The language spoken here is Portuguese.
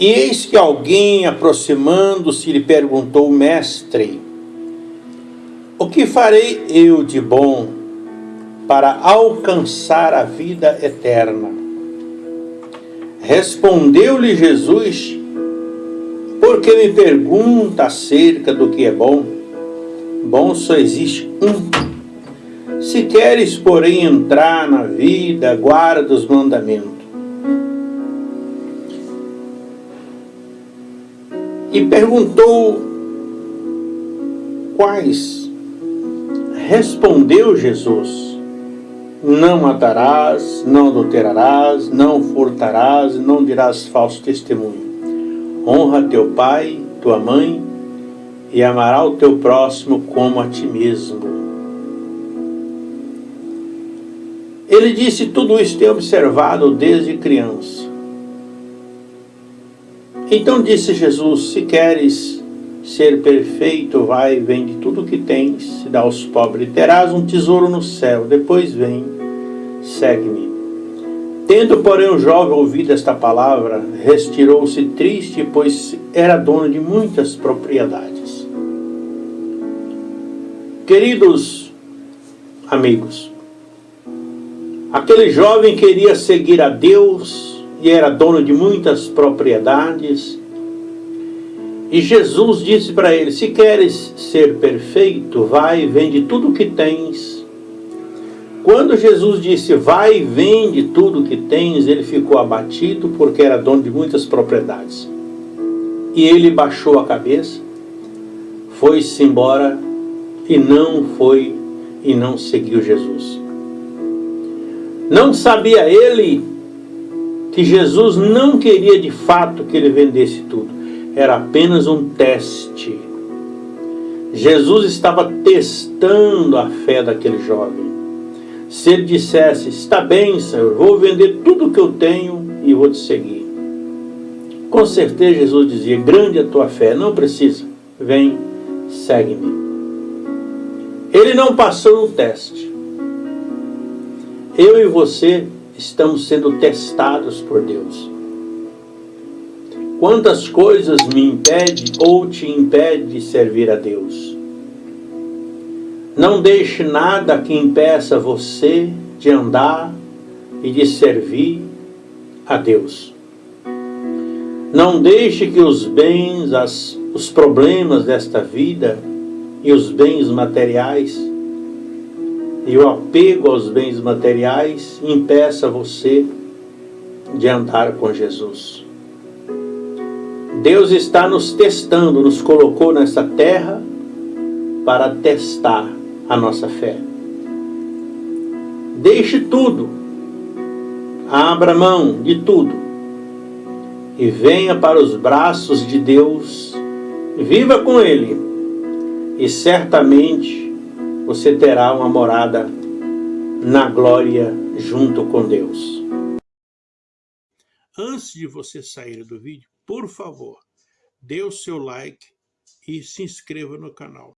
E eis que alguém, aproximando-se, lhe perguntou, Mestre, o que farei eu de bom para alcançar a vida eterna? Respondeu-lhe Jesus, porque me pergunta acerca do que é bom? Bom só existe um. Se queres, porém, entrar na vida, guarda os mandamentos. E perguntou quais? Respondeu Jesus, não matarás, não adulterarás, não furtarás, não dirás falso testemunho. Honra teu pai, tua mãe, e amará o teu próximo como a ti mesmo. Ele disse, tudo isso tem observado desde criança. Então disse Jesus, se queres ser perfeito, vai, vende tudo o que tens, dá aos pobres, terás um tesouro no céu, depois vem, segue-me. Tendo, porém, o jovem ouvido esta palavra, retirou-se triste, pois era dono de muitas propriedades. Queridos amigos, aquele jovem queria seguir a Deus e era dono de muitas propriedades, e Jesus disse para ele, se queres ser perfeito, vai e vende tudo o que tens. Quando Jesus disse, vai vende tudo o que tens, ele ficou abatido porque era dono de muitas propriedades. E ele baixou a cabeça, foi-se embora e não foi e não seguiu Jesus. Não sabia ele que Jesus não queria de fato que ele vendesse tudo era apenas um teste. Jesus estava testando a fé daquele jovem. Se ele dissesse, está bem, Senhor, vou vender tudo que eu tenho e vou te seguir. Com certeza Jesus dizia, grande a tua fé, não precisa, vem, segue-me. Ele não passou no teste. Eu e você estamos sendo testados por Deus. Quantas coisas me impede ou te impede de servir a Deus? Não deixe nada que impeça você de andar e de servir a Deus. Não deixe que os bens, as, os problemas desta vida e os bens materiais e o apego aos bens materiais impeça você de andar com Jesus. Deus está nos testando, nos colocou nessa terra para testar a nossa fé. Deixe tudo, abra mão de tudo e venha para os braços de Deus, viva com Ele e certamente você terá uma morada na glória junto com Deus. Antes de você sair do vídeo, por favor, dê o seu like e se inscreva no canal.